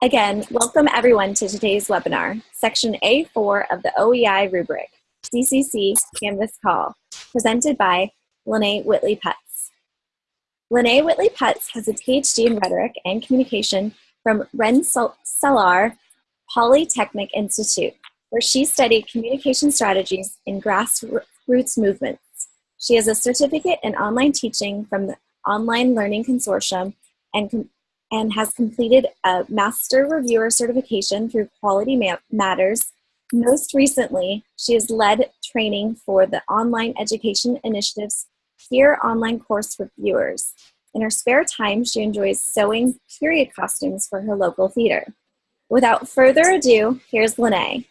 Again, welcome everyone to today's webinar, Section A4 of the OEI rubric, CCC Canvas Call, presented by Lene Whitley Putz. Lene Whitley Putz has a PhD in Rhetoric and Communication from Rensselaer Polytechnic Institute, where she studied communication strategies in grassroots movements. She has a certificate in online teaching from the Online Learning Consortium and and has completed a Master Reviewer certification through Quality Ma Matters. Most recently, she has led training for the Online Education Initiative's Peer Online Course Reviewers. In her spare time, she enjoys sewing period costumes for her local theater. Without further ado, here's Lene.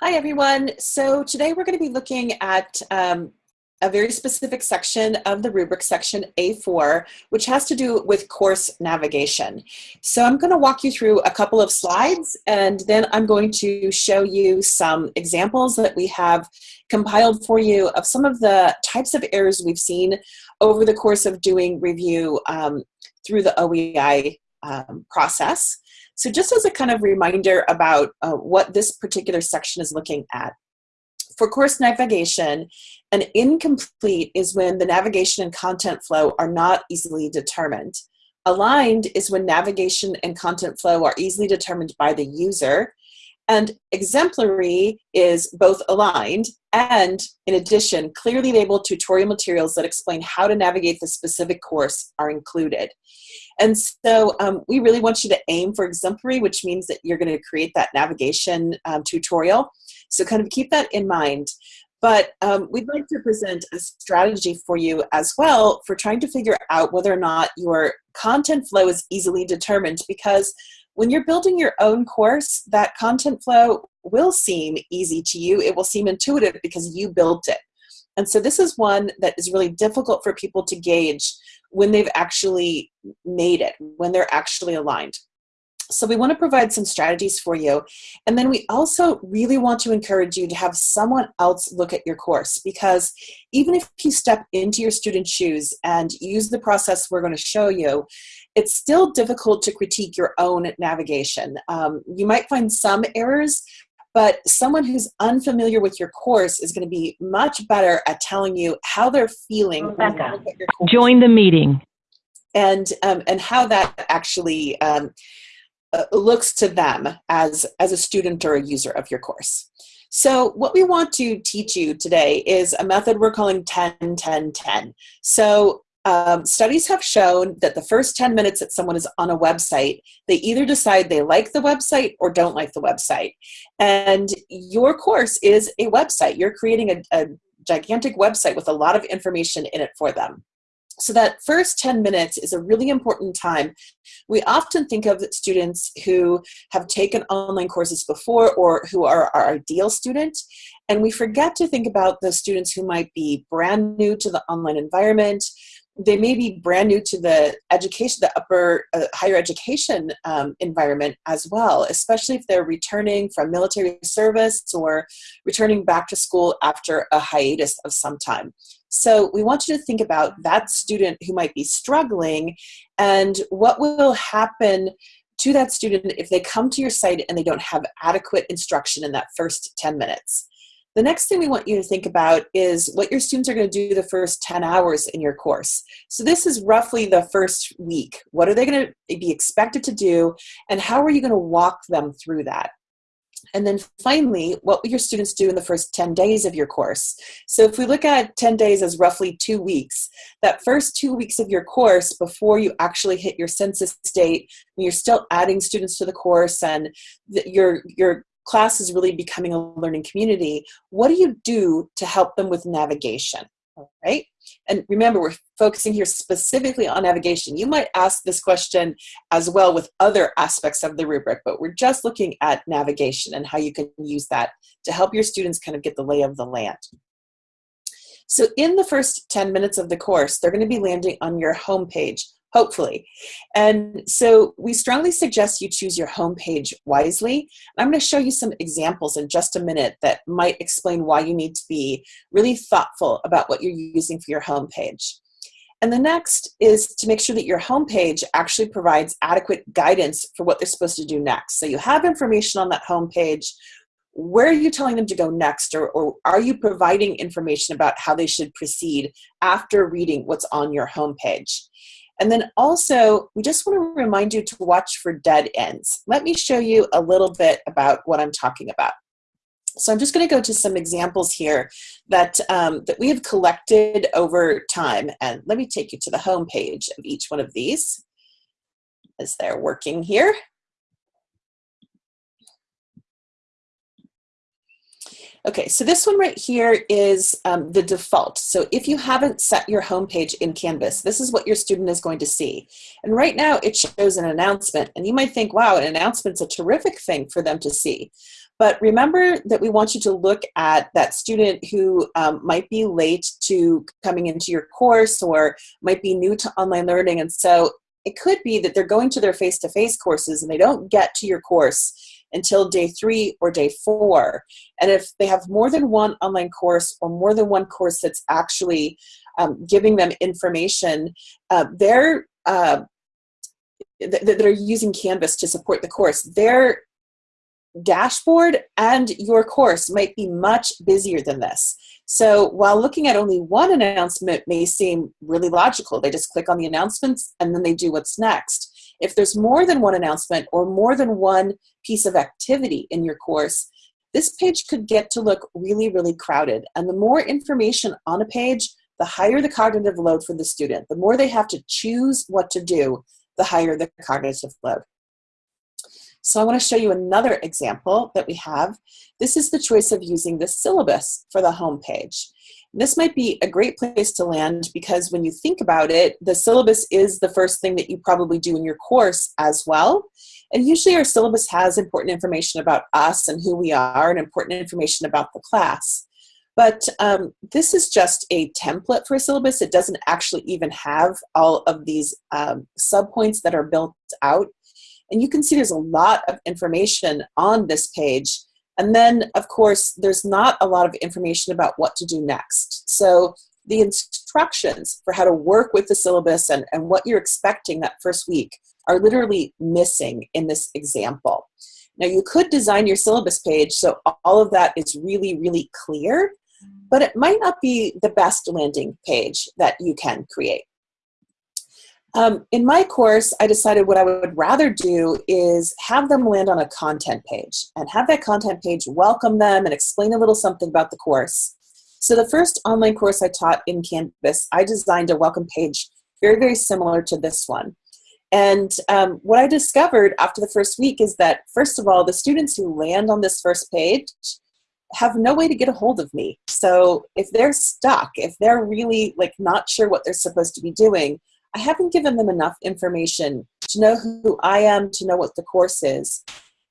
Hi, everyone. So today we're going to be looking at um, a very specific section of the rubric, section A4, which has to do with course navigation. So I'm going to walk you through a couple of slides, and then I'm going to show you some examples that we have compiled for you of some of the types of errors we've seen over the course of doing review um, through the OEI um, process. So just as a kind of reminder about uh, what this particular section is looking at. For course navigation, an incomplete is when the navigation and content flow are not easily determined. Aligned is when navigation and content flow are easily determined by the user. And exemplary is both aligned and, in addition, clearly labeled tutorial materials that explain how to navigate the specific course are included. And so um, we really want you to aim for exemplary, which means that you're going to create that navigation um, tutorial. So kind of keep that in mind. But um, we'd like to present a strategy for you as well for trying to figure out whether or not your content flow is easily determined because when you're building your own course, that content flow will seem easy to you. It will seem intuitive because you built it. And so this is one that is really difficult for people to gauge when they've actually made it, when they're actually aligned. So we want to provide some strategies for you. And then we also really want to encourage you to have someone else look at your course because even if you step into your student's shoes and use the process we're going to show you, it's still difficult to critique your own navigation. Um, you might find some errors, but someone who's unfamiliar with your course is going to be much better at telling you how they're feeling. Rebecca, join the meeting. And, um, and how that actually um, uh, looks to them as, as a student or a user of your course. So what we want to teach you today is a method we're calling 10, 10, 10. So um, studies have shown that the first 10 minutes that someone is on a website, they either decide they like the website or don't like the website. And your course is a website. You're creating a, a gigantic website with a lot of information in it for them. So that first 10 minutes is a really important time. We often think of students who have taken online courses before or who are our ideal student, and we forget to think about the students who might be brand new to the online environment, they may be brand new to the education, the upper uh, higher education um, environment as well, especially if they're returning from military service or returning back to school after a hiatus of some time. So we want you to think about that student who might be struggling and what will happen to that student if they come to your site and they don't have adequate instruction in that first 10 minutes. The next thing we want you to think about is what your students are going to do the first 10 hours in your course. So this is roughly the first week. What are they going to be expected to do and how are you going to walk them through that? And then finally, what will your students do in the first 10 days of your course? So if we look at 10 days as roughly two weeks, that first two weeks of your course before you actually hit your census date, when you're still adding students to the course and your, your class is really becoming a learning community, what do you do to help them with navigation? Right? And remember, we're focusing here specifically on navigation. You might ask this question as well with other aspects of the rubric, but we're just looking at navigation and how you can use that to help your students kind of get the lay of the land. So in the first 10 minutes of the course, they're going to be landing on your homepage hopefully. And so we strongly suggest you choose your homepage wisely. I'm going to show you some examples in just a minute that might explain why you need to be really thoughtful about what you're using for your homepage. And the next is to make sure that your homepage actually provides adequate guidance for what they're supposed to do next. So you have information on that homepage. Where are you telling them to go next? Or, or are you providing information about how they should proceed after reading what's on your homepage? And then also, we just want to remind you to watch for dead ends. Let me show you a little bit about what I'm talking about. So I'm just going to go to some examples here that, um, that we have collected over time. And let me take you to the home page of each one of these as they're working here. Okay, so this one right here is um, the default. So if you haven't set your home page in Canvas, this is what your student is going to see. And right now it shows an announcement. And you might think, wow, an announcement's a terrific thing for them to see. But remember that we want you to look at that student who um, might be late to coming into your course or might be new to online learning. And so it could be that they're going to their face-to-face -face courses and they don't get to your course until day three or day four. And if they have more than one online course or more than one course that's actually um, giving them information, uh, they're uh, that are using Canvas to support the course, their dashboard and your course might be much busier than this. So while looking at only one announcement may seem really logical, they just click on the announcements and then they do what's next. If there's more than one announcement or more than one piece of activity in your course, this page could get to look really, really crowded. And the more information on a page, the higher the cognitive load for the student. The more they have to choose what to do, the higher the cognitive load. So I want to show you another example that we have. This is the choice of using the syllabus for the home page. This might be a great place to land because when you think about it, the syllabus is the first thing that you probably do in your course as well. And usually our syllabus has important information about us and who we are and important information about the class. But um, this is just a template for a syllabus. It doesn't actually even have all of these um, subpoints that are built out. And you can see there's a lot of information on this page and then, of course, there's not a lot of information about what to do next. So the instructions for how to work with the syllabus and, and what you're expecting that first week are literally missing in this example. Now you could design your syllabus page so all of that is really, really clear, but it might not be the best landing page that you can create. Um, in my course, I decided what I would rather do is have them land on a content page and have that content page welcome them and explain a little something about the course. So the first online course I taught in Canvas, I designed a welcome page very, very similar to this one. And um, what I discovered after the first week is that, first of all, the students who land on this first page have no way to get a hold of me. So if they're stuck, if they're really like not sure what they're supposed to be doing, I haven't given them enough information to know who I am, to know what the course is.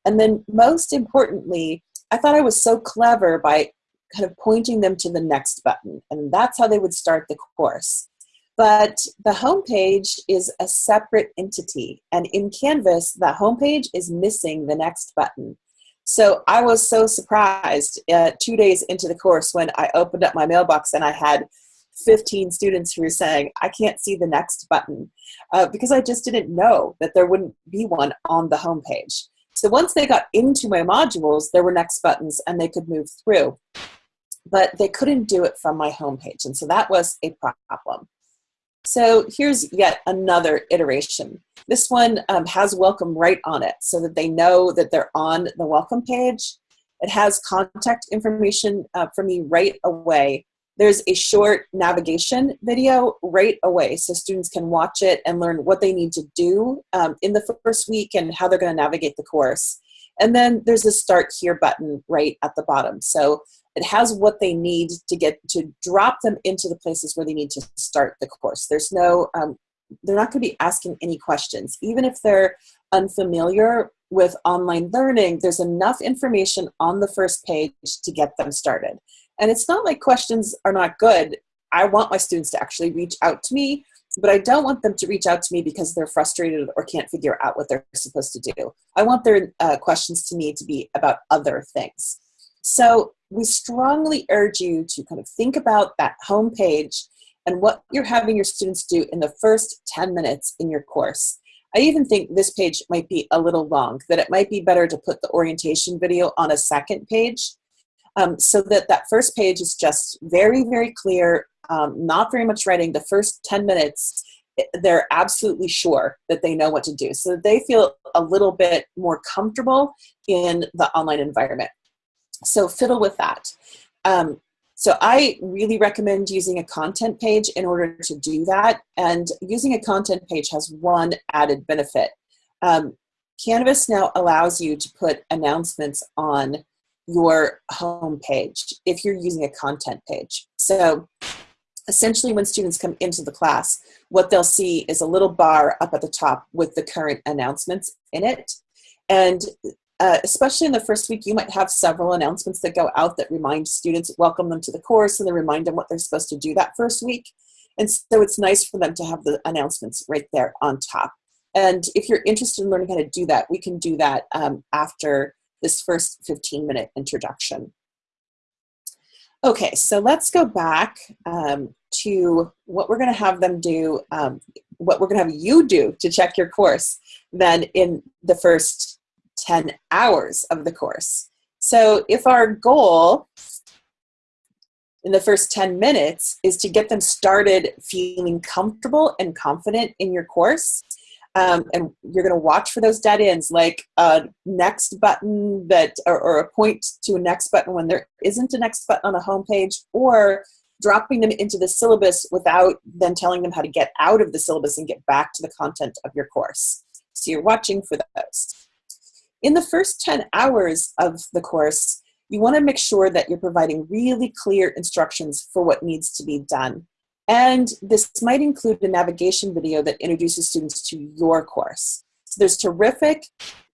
And then most importantly, I thought I was so clever by kind of pointing them to the next button. And that's how they would start the course. But the homepage is a separate entity. And in Canvas, the homepage is missing the next button. So I was so surprised uh, two days into the course when I opened up my mailbox and I had 15 students who were saying, I can't see the next button uh, because I just didn't know that there wouldn't be one on the home page. So once they got into my modules, there were next buttons and they could move through. But they couldn't do it from my home page. And so that was a problem. So here's yet another iteration. This one um, has welcome right on it so that they know that they're on the welcome page. It has contact information uh, for me right away there's a short navigation video right away so students can watch it and learn what they need to do um, in the first week and how they're going to navigate the course. And then there's a start here button right at the bottom. So it has what they need to get to drop them into the places where they need to start the course. There's no, um, they're not going to be asking any questions. Even if they're unfamiliar with online learning, there's enough information on the first page to get them started. And it's not like questions are not good. I want my students to actually reach out to me, but I don't want them to reach out to me because they're frustrated or can't figure out what they're supposed to do. I want their uh, questions to me to be about other things. So we strongly urge you to kind of think about that home page and what you're having your students do in the first 10 minutes in your course. I even think this page might be a little long, that it might be better to put the orientation video on a second page um, so that that first page is just very, very clear, um, not very much writing. The first 10 minutes, they're absolutely sure that they know what to do. So they feel a little bit more comfortable in the online environment. So fiddle with that. Um, so I really recommend using a content page in order to do that. And using a content page has one added benefit. Um, Canvas now allows you to put announcements on your home page if you're using a content page. So essentially when students come into the class, what they'll see is a little bar up at the top with the current announcements in it. And uh, especially in the first week, you might have several announcements that go out that remind students, welcome them to the course, and then remind them what they're supposed to do that first week. And so it's nice for them to have the announcements right there on top. And if you're interested in learning how to do that, we can do that um, after this first 15 minute introduction. Okay, so let's go back um, to what we're going to have them do, um, what we're going to have you do to check your course then in the first 10 hours of the course. So if our goal in the first 10 minutes is to get them started feeling comfortable and confident in your course, um, and you're going to watch for those dead ends like a next button that or, or, a point to a next button when there isn't a next button on a home page or dropping them into the syllabus without then telling them how to get out of the syllabus and get back to the content of your course so you're watching for those in the first 10 hours of the course, you want to make sure that you're providing really clear instructions for what needs to be done. And this might include a navigation video that introduces students to your course. So there's terrific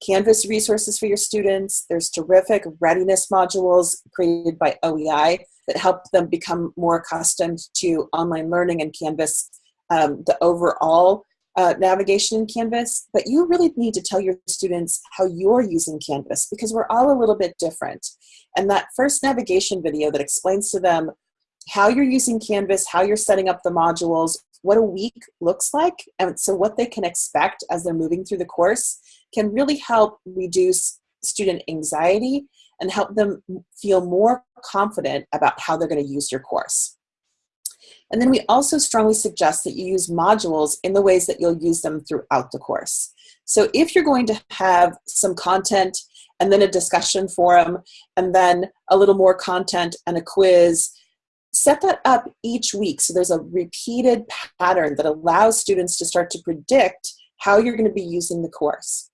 Canvas resources for your students. There's terrific readiness modules created by OEI that help them become more accustomed to online learning and Canvas, um, the overall uh, navigation in Canvas, but you really need to tell your students how you're using Canvas because we're all a little bit different. And that first navigation video that explains to them how you're using Canvas, how you're setting up the modules, what a week looks like, and so what they can expect as they're moving through the course can really help reduce student anxiety and help them feel more confident about how they're going to use your course. And then we also strongly suggest that you use modules in the ways that you'll use them throughout the course. So if you're going to have some content and then a discussion forum and then a little more content and a quiz, set that up each week so there's a repeated pattern that allows students to start to predict how you're going to be using the course.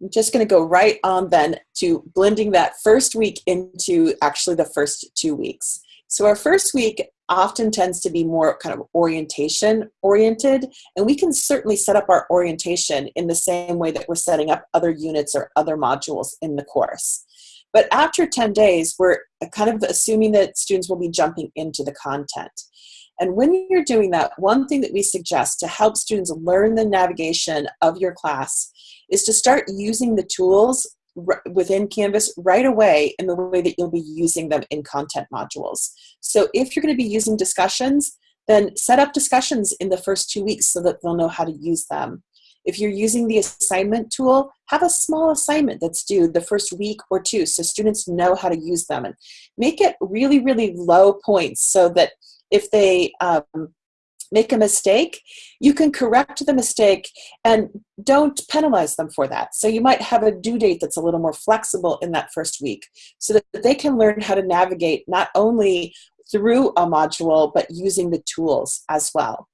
I'm just going to go right on then to blending that first week into actually the first two weeks. So our first week often tends to be more kind of orientation oriented, and we can certainly set up our orientation in the same way that we're setting up other units or other modules in the course. But after 10 days, we're kind of assuming that students will be jumping into the content. And when you're doing that, one thing that we suggest to help students learn the navigation of your class is to start using the tools within Canvas right away in the way that you'll be using them in content modules. So if you're going to be using discussions, then set up discussions in the first two weeks so that they'll know how to use them. If you're using the assignment tool, have a small assignment that's due the first week or two so students know how to use them and make it really, really low points so that if they um, make a mistake, you can correct the mistake and don't penalize them for that. So you might have a due date that's a little more flexible in that first week so that they can learn how to navigate not only through a module, but using the tools as well.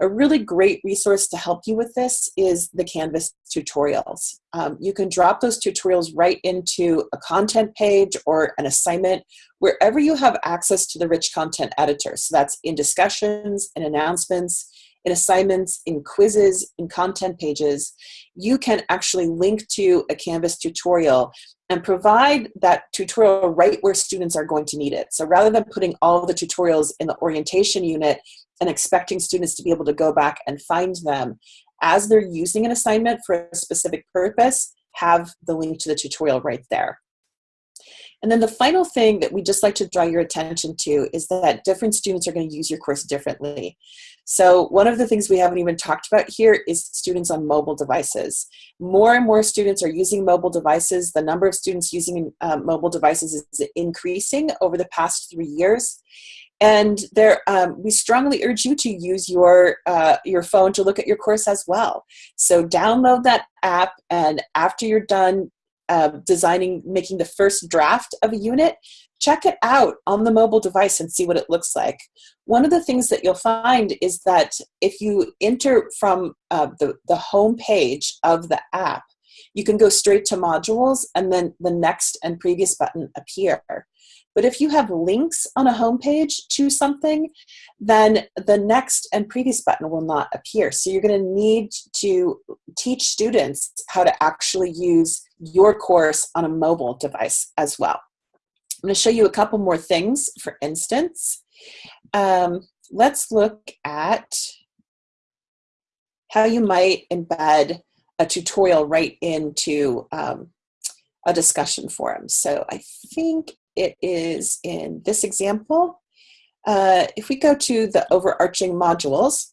A really great resource to help you with this is the Canvas tutorials. Um, you can drop those tutorials right into a content page or an assignment wherever you have access to the rich content editor. So that's in discussions, in announcements, in assignments, in quizzes, in content pages. You can actually link to a Canvas tutorial and provide that tutorial right where students are going to need it. So rather than putting all the tutorials in the orientation unit and expecting students to be able to go back and find them as they're using an assignment for a specific purpose, have the link to the tutorial right there. And then the final thing that we just like to draw your attention to is that different students are going to use your course differently. So one of the things we haven't even talked about here is students on mobile devices. More and more students are using mobile devices. The number of students using uh, mobile devices is increasing over the past three years. And there, um, we strongly urge you to use your, uh, your phone to look at your course as well. So download that app and after you're done uh, designing, making the first draft of a unit, check it out on the mobile device and see what it looks like. One of the things that you'll find is that if you enter from uh, the, the home page of the app, you can go straight to modules and then the next and previous button appear. But if you have links on a home page to something, then the next and previous button will not appear. So you're going to need to teach students how to actually use your course on a mobile device as well. I'm going to show you a couple more things. For instance, um, let's look at how you might embed a tutorial right into um, a discussion forum. So I think it is in this example. Uh, if we go to the overarching modules,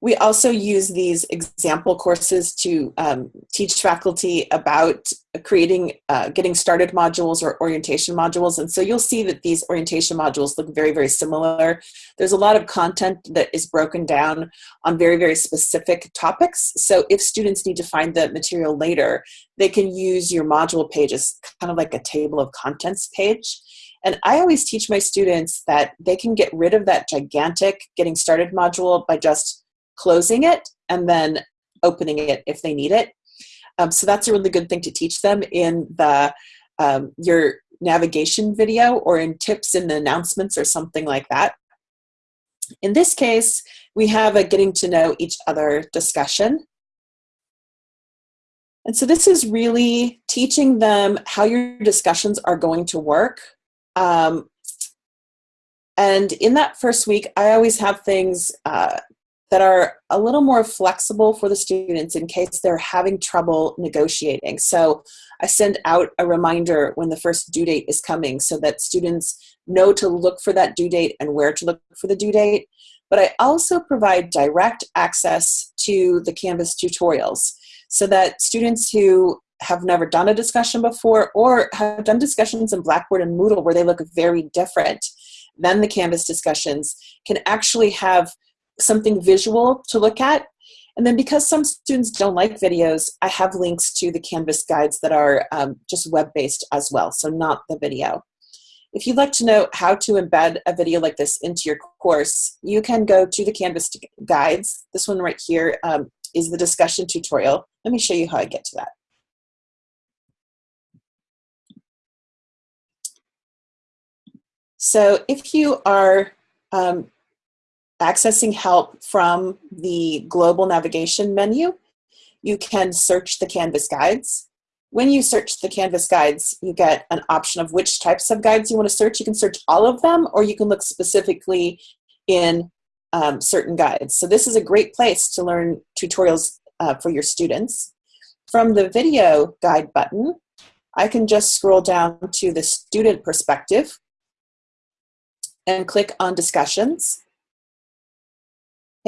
we also use these example courses to um, teach faculty about creating uh, getting started modules or orientation modules. And so you'll see that these orientation modules look very, very similar. There's a lot of content that is broken down on very, very specific topics. So if students need to find the material later, they can use your module page as kind of like a table of contents page. And I always teach my students that they can get rid of that gigantic getting started module by just closing it and then opening it if they need it. Um, so that's a really good thing to teach them in the um, your navigation video or in tips in the announcements or something like that. In this case, we have a getting to know each other discussion. And so this is really teaching them how your discussions are going to work. Um, and in that first week, I always have things uh, that are a little more flexible for the students in case they're having trouble negotiating. So I send out a reminder when the first due date is coming so that students know to look for that due date and where to look for the due date. But I also provide direct access to the Canvas tutorials so that students who have never done a discussion before or have done discussions in Blackboard and Moodle where they look very different than the Canvas discussions can actually have something visual to look at. And then because some students don't like videos, I have links to the Canvas guides that are um, just web-based as well, so not the video. If you'd like to know how to embed a video like this into your course, you can go to the Canvas guides. This one right here um, is the discussion tutorial. Let me show you how I get to that. So if you are um, accessing help from the global navigation menu, you can search the Canvas guides. When you search the Canvas guides, you get an option of which types of guides you want to search. You can search all of them, or you can look specifically in um, certain guides. So this is a great place to learn tutorials uh, for your students. From the video guide button, I can just scroll down to the student perspective and click on discussions.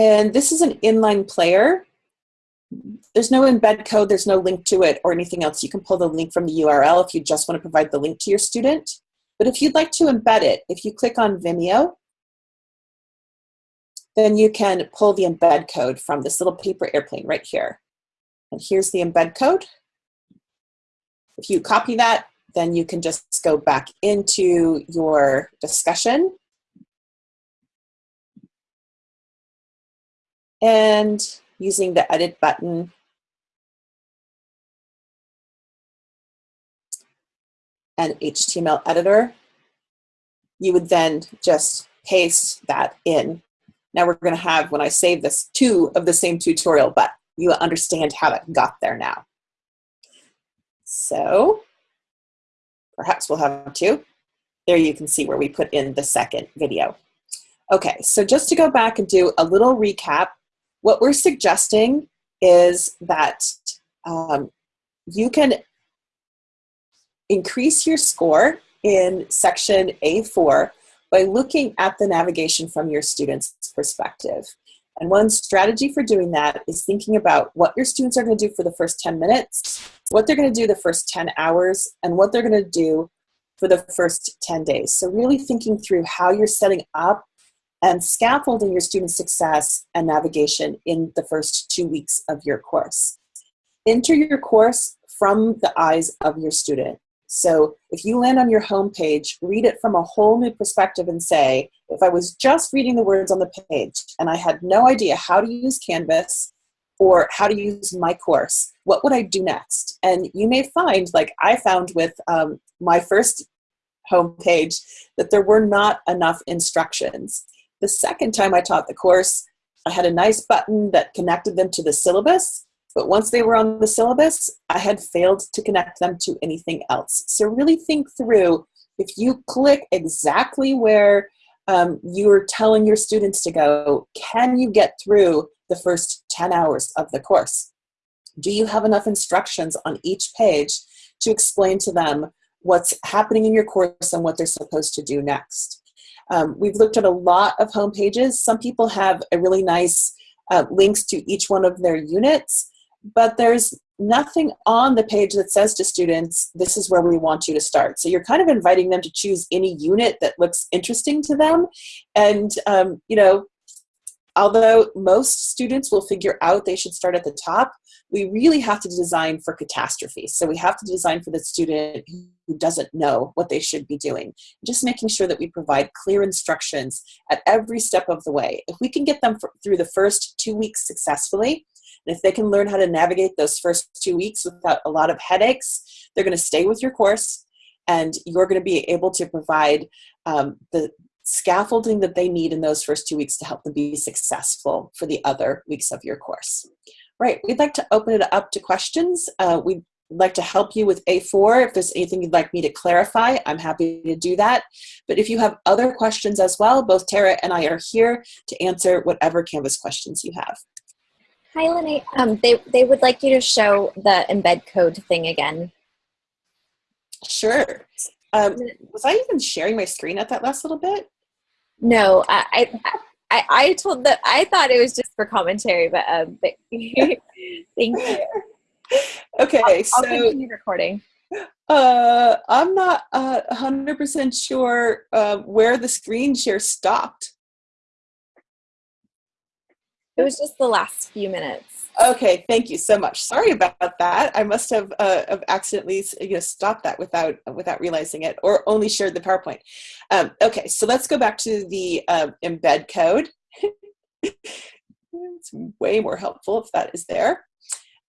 And this is an inline player. There's no embed code, there's no link to it or anything else. You can pull the link from the URL if you just want to provide the link to your student. But if you'd like to embed it, if you click on Vimeo, then you can pull the embed code from this little paper airplane right here. And here's the embed code. If you copy that, then you can just go back into your discussion and using the edit button and HTML editor, you would then just paste that in. Now we're going to have, when I save this, two of the same tutorial, but you understand how that got there now. So perhaps we'll have two. There you can see where we put in the second video. Okay, so just to go back and do a little recap what we're suggesting is that um, you can increase your score in section A4 by looking at the navigation from your student's perspective. And one strategy for doing that is thinking about what your students are going to do for the first 10 minutes, what they're going to do the first 10 hours, and what they're going to do for the first 10 days. So really thinking through how you're setting up and scaffolding your student success and navigation in the first two weeks of your course. Enter your course from the eyes of your student. So if you land on your home page, read it from a whole new perspective and say, if I was just reading the words on the page and I had no idea how to use Canvas or how to use my course, what would I do next? And you may find, like I found with um, my first home page, that there were not enough instructions. The second time I taught the course, I had a nice button that connected them to the syllabus, but once they were on the syllabus, I had failed to connect them to anything else. So really think through if you click exactly where um, you're telling your students to go, can you get through the first 10 hours of the course? Do you have enough instructions on each page to explain to them what's happening in your course and what they're supposed to do next? Um, we've looked at a lot of home pages. Some people have a really nice uh, links to each one of their units but there's nothing on the page that says to students, this is where we want you to start. So you're kind of inviting them to choose any unit that looks interesting to them. And, um, you know, although most students will figure out they should start at the top, we really have to design for catastrophe. So we have to design for the student who doesn't know what they should be doing. Just making sure that we provide clear instructions at every step of the way. If we can get them through the first two weeks successfully, and if they can learn how to navigate those first two weeks without a lot of headaches, they're going to stay with your course and you're going to be able to provide um, the scaffolding that they need in those first two weeks to help them be successful for the other weeks of your course. Right, we'd like to open it up to questions. Uh, we'd like to help you with A4. If there's anything you'd like me to clarify, I'm happy to do that. But if you have other questions as well, both Tara and I are here to answer whatever Canvas questions you have. Hi, Lene. Um, they, they would like you to show the embed code thing again. Sure. Um, was I even sharing my screen at that last little bit? No, I, I, I told that I thought it was just for commentary, but um, but thank you. Okay, I'll, so I'll continue recording. Uh, I'm not uh, 100% sure uh, where the screen share stopped. It was just the last few minutes. Okay, thank you so much. Sorry about that. I must have, uh, have accidentally you know, stopped that without without realizing it, or only shared the PowerPoint. Um, okay, so let's go back to the uh, embed code. it's way more helpful if that is there.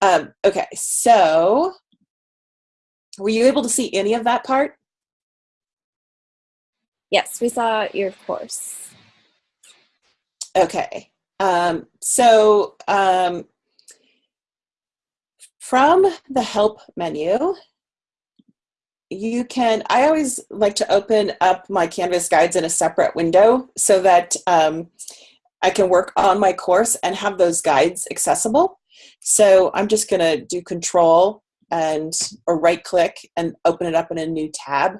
Um, okay, so were you able to see any of that part? Yes, we saw your course. Okay, um, so um, from the help menu, you can, I always like to open up my Canvas guides in a separate window so that um, I can work on my course and have those guides accessible. So I'm just gonna do control and or right click and open it up in a new tab.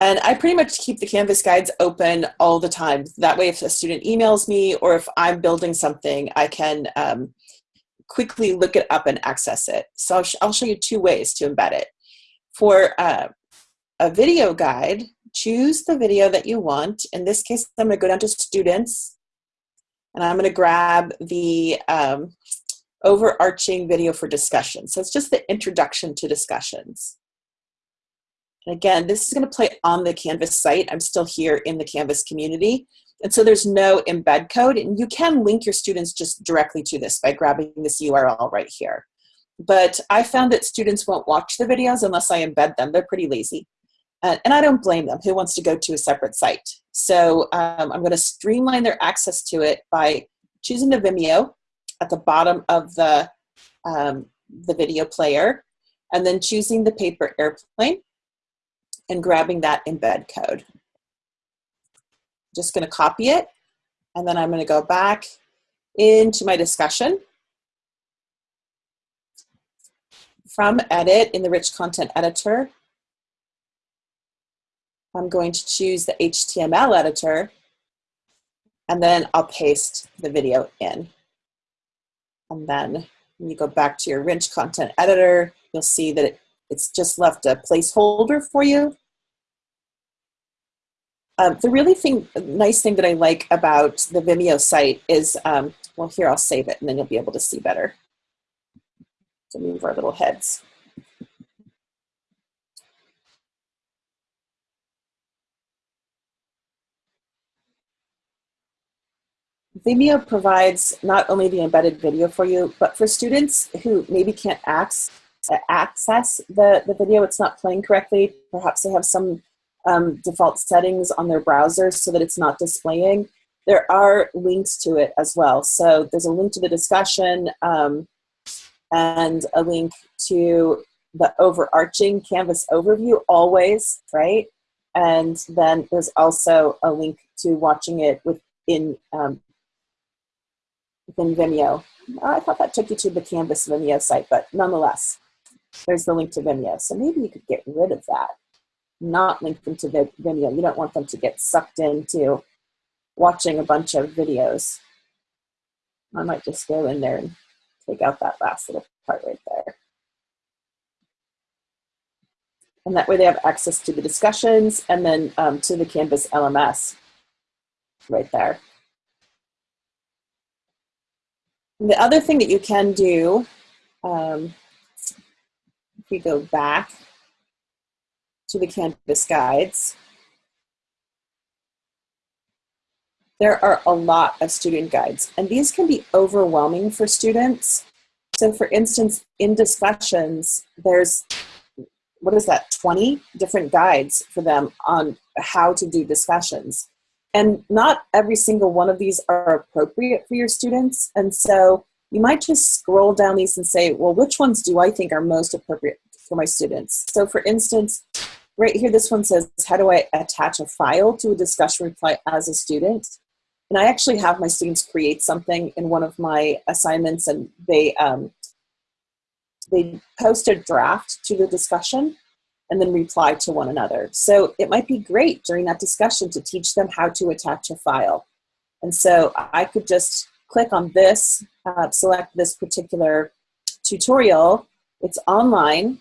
And I pretty much keep the Canvas guides open all the time. That way, if a student emails me or if I'm building something, I can um, quickly look it up and access it. So I'll, sh I'll show you two ways to embed it. For uh, a video guide, choose the video that you want. In this case, I'm going to go down to students and I'm going to grab the um, overarching video for discussion. So it's just the introduction to discussions. And again, this is going to play on the Canvas site. I'm still here in the Canvas community. And so there's no embed code. And you can link your students just directly to this by grabbing this URL right here. But I found that students won't watch the videos unless I embed them. They're pretty lazy. Uh, and I don't blame them. Who wants to go to a separate site? So um, I'm going to streamline their access to it by choosing the Vimeo at the bottom of the, um, the video player and then choosing the paper airplane and grabbing that embed code. Just going to copy it, and then I'm going to go back into my discussion. from Edit in the Rich Content Editor, I'm going to choose the HTML editor, and then I'll paste the video in. And then when you go back to your Rich Content Editor, you'll see that it, it's just left a placeholder for you. Um, the really thing, nice thing that I like about the Vimeo site is, um, well, here I'll save it and then you'll be able to see better. To move our little heads. Vimeo provides not only the embedded video for you, but for students who maybe can't access, access the, the video, it's not playing correctly, perhaps they have some um, default settings on their browser so that it's not displaying. There are links to it as well. So there's a link to the discussion um, and a link to the overarching Canvas overview always, right? And then there's also a link to watching it within um, within Vimeo. I thought that took you to the Canvas Vimeo site, but nonetheless, there's the link to Vimeo. So maybe you could get rid of that, not link them to the Vimeo. You don't want them to get sucked into watching a bunch of videos. I might just go in there and take out that last little part right there. And that way they have access to the discussions and then um, to the Canvas LMS right there. The other thing that you can do, um, if we go back to the Canvas guides, there are a lot of student guides, and these can be overwhelming for students. So for instance, in discussions, there's, what is that, 20 different guides for them on how to do discussions. And not every single one of these are appropriate for your students. And so you might just scroll down these and say, well, which ones do I think are most appropriate for my students? So for instance, right here, this one says, how do I attach a file to a discussion reply as a student? And I actually have my students create something in one of my assignments and they, um, they post a draft to the discussion and then reply to one another. So it might be great during that discussion to teach them how to attach a file. And so I could just click on this, uh, select this particular tutorial. It's online,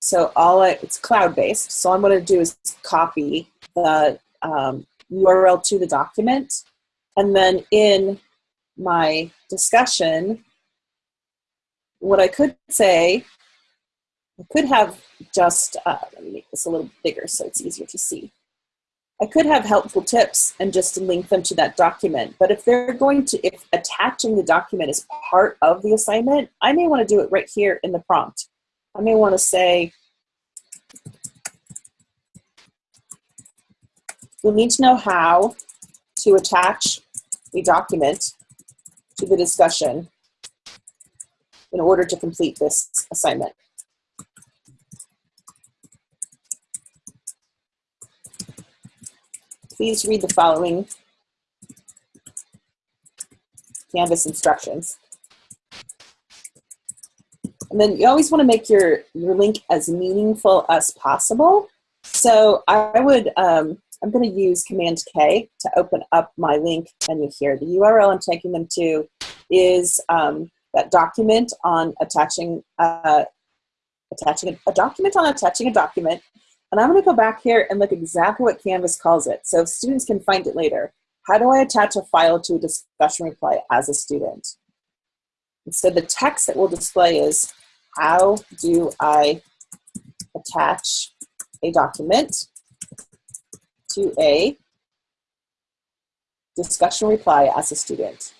so all I, it's cloud-based. So all I'm going to do is copy the um, URL to the document, and then in my discussion, what I could say I could have just, uh, let me make this a little bigger so it's easier to see. I could have helpful tips and just link them to that document. But if they're going to, if attaching the document is part of the assignment, I may want to do it right here in the prompt. I may want to say, you'll need to know how to attach a document to the discussion in order to complete this assignment. please read the following Canvas instructions. And then you always want to make your, your link as meaningful as possible. So I would, um, I'm going to use Command K to open up my link menu here. The URL I'm taking them to is um, that document on attaching, uh, attaching a, a document on attaching a document and I'm going to go back here and look exactly what Canvas calls it, so students can find it later. How do I attach a file to a discussion reply as a student? And so the text that will display is, how do I attach a document to a discussion reply as a student?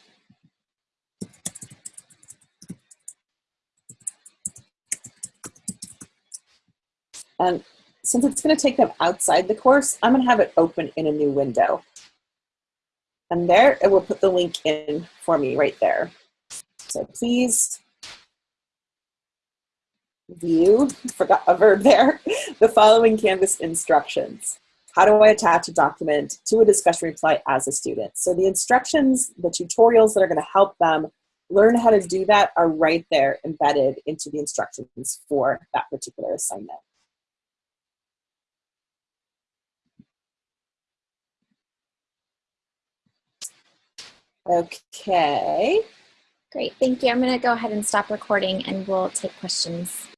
And since it's going to take them outside the course, I'm going to have it open in a new window. And there, it will put the link in for me right there. So please view, forgot a verb there, the following Canvas instructions. How do I attach a document to a discussion reply as a student? So the instructions, the tutorials that are going to help them learn how to do that are right there embedded into the instructions for that particular assignment. Okay. Great, thank you. I'm going to go ahead and stop recording and we'll take questions.